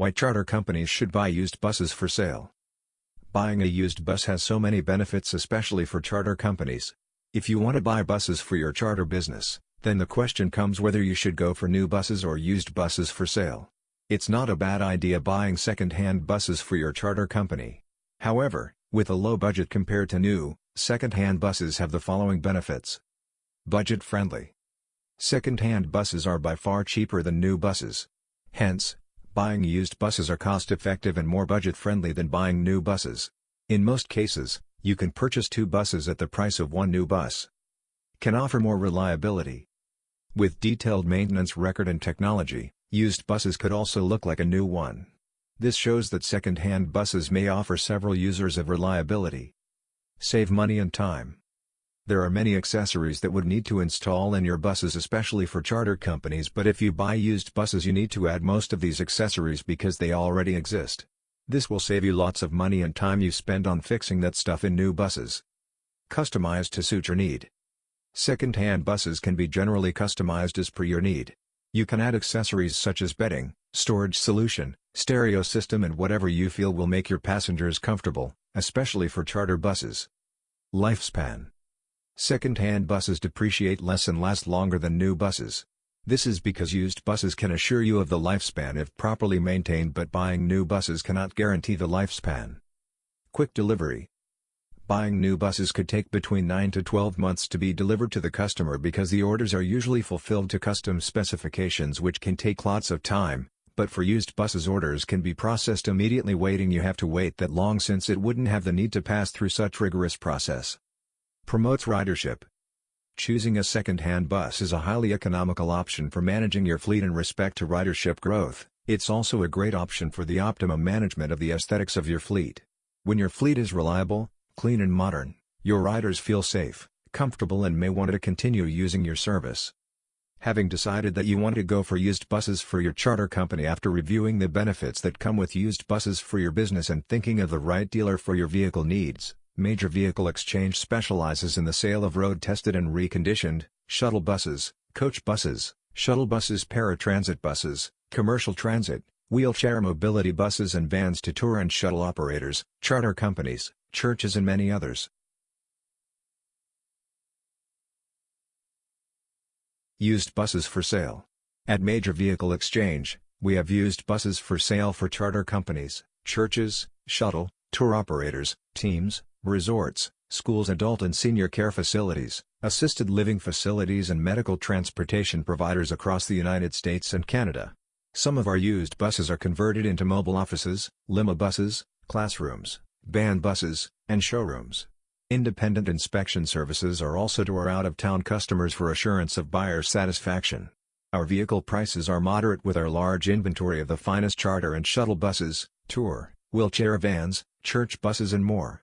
Why charter companies should buy used buses for sale. Buying a used bus has so many benefits especially for charter companies. If you want to buy buses for your charter business, then the question comes whether you should go for new buses or used buses for sale. It's not a bad idea buying second-hand buses for your charter company. However, with a low budget compared to new, second-hand buses have the following benefits. Budget-friendly. Second-hand buses are by far cheaper than new buses. Hence, buying used buses are cost-effective and more budget-friendly than buying new buses. In most cases, you can purchase two buses at the price of one new bus. Can offer more reliability. With detailed maintenance record and technology, used buses could also look like a new one. This shows that second-hand buses may offer several users of reliability. Save money and time. There are many accessories that would need to install in your buses especially for charter companies but if you buy used buses you need to add most of these accessories because they already exist. This will save you lots of money and time you spend on fixing that stuff in new buses. Customized to suit your need. Second-hand buses can be generally customized as per your need. You can add accessories such as bedding, storage solution, stereo system and whatever you feel will make your passengers comfortable, especially for charter buses. Lifespan Second-hand buses depreciate less and last longer than new buses. This is because used buses can assure you of the lifespan if properly maintained but buying new buses cannot guarantee the lifespan. Quick delivery Buying new buses could take between 9 to 12 months to be delivered to the customer because the orders are usually fulfilled to custom specifications which can take lots of time, but for used buses orders can be processed immediately waiting you have to wait that long since it wouldn't have the need to pass through such rigorous process. Promotes ridership. Choosing a second-hand bus is a highly economical option for managing your fleet in respect to ridership growth, it's also a great option for the optimum management of the aesthetics of your fleet. When your fleet is reliable, clean and modern, your riders feel safe, comfortable and may want to continue using your service. Having decided that you want to go for used buses for your charter company after reviewing the benefits that come with used buses for your business and thinking of the right dealer for your vehicle needs, Major Vehicle Exchange specializes in the sale of road-tested and reconditioned, shuttle buses, coach buses, shuttle buses paratransit buses, commercial transit, wheelchair mobility buses and vans to tour and shuttle operators, charter companies, churches and many others. Used buses for sale. At Major Vehicle Exchange, we have used buses for sale for charter companies, churches, shuttle, tour operators, teams, resorts, schools adult and senior care facilities, assisted living facilities and medical transportation providers across the United States and Canada. Some of our used buses are converted into mobile offices, limo buses, classrooms, band buses, and showrooms. Independent inspection services are also to our out-of-town customers for assurance of buyer satisfaction. Our vehicle prices are moderate with our large inventory of the finest charter and shuttle buses, tour, wheelchair vans, church buses and more.